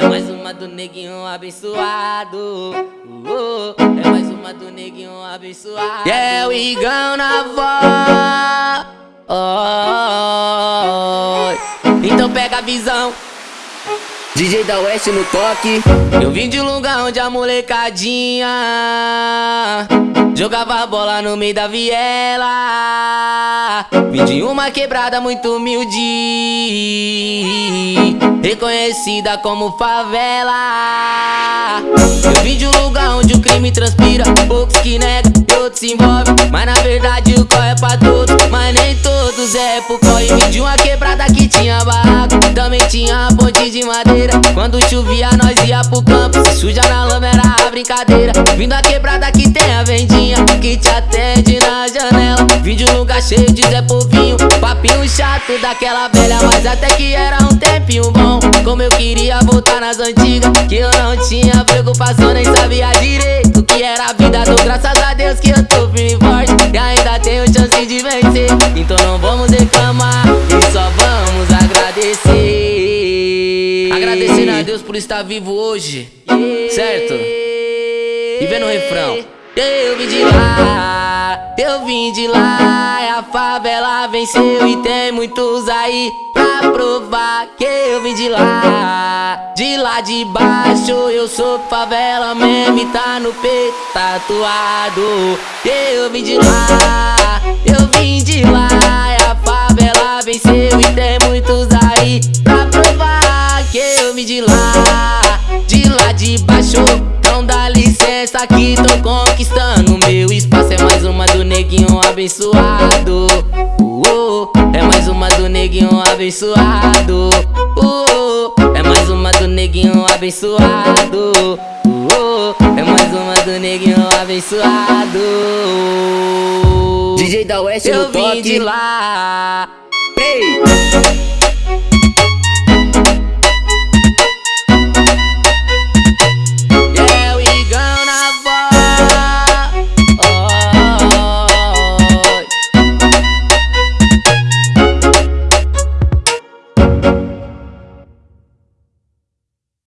É mais uma do neguinho abençoado. Uh, é mais uma do neguinho abençoado. É o Igão na voz. Oh, então pega a visão. DJ da Oeste no toque. Eu vim de um lugar onde a molecadinha jogava bola no meio da viela. Vim de uma quebrada muito humilde, reconhecida como favela. Eu vim de um lugar onde o crime transpira, poucos que negam e outros se envolvem. Mas na verdade o corre é pra todos, mas nem todos é pro corre. Vim de uma quebrada que tinha barraco, também tinha de madeira. Quando chovia nós ia pro campo, se suja na lama era a brincadeira. Vindo a quebrada que tem a vendinha, que te atende na janela. Vim de um lugar cheio de Zé Povinho, papinho chato daquela velha, mas até que era um tempinho bom. Como eu queria voltar nas antigas, que eu não tinha preocupação, nem sabia direito que era a vida. Dou graças a Deus que eu tô firme e forte, e ainda tenho chance de vencer. Então não vamos reclamar, por estar vivo hoje, certo? E vendo o refrão. Eu vim de lá, eu vim de lá, a favela venceu e tem muitos aí pra provar que eu vim de lá. De lá de baixo eu sou favela mesmo e tá no peito tatuado. Eu vim de lá, eu vim de lá, vim de lá. De lá de baixo, não dá licença que tô conquistando meu espaço. É mais uma do neguinho abençoado. Uh, é mais uma do neguinho abençoado. Uh, é mais uma do neguinho abençoado. Uh, é mais uma do neguinho abençoado. DJ da Oeste Eu no toque. vim de lá. Ei!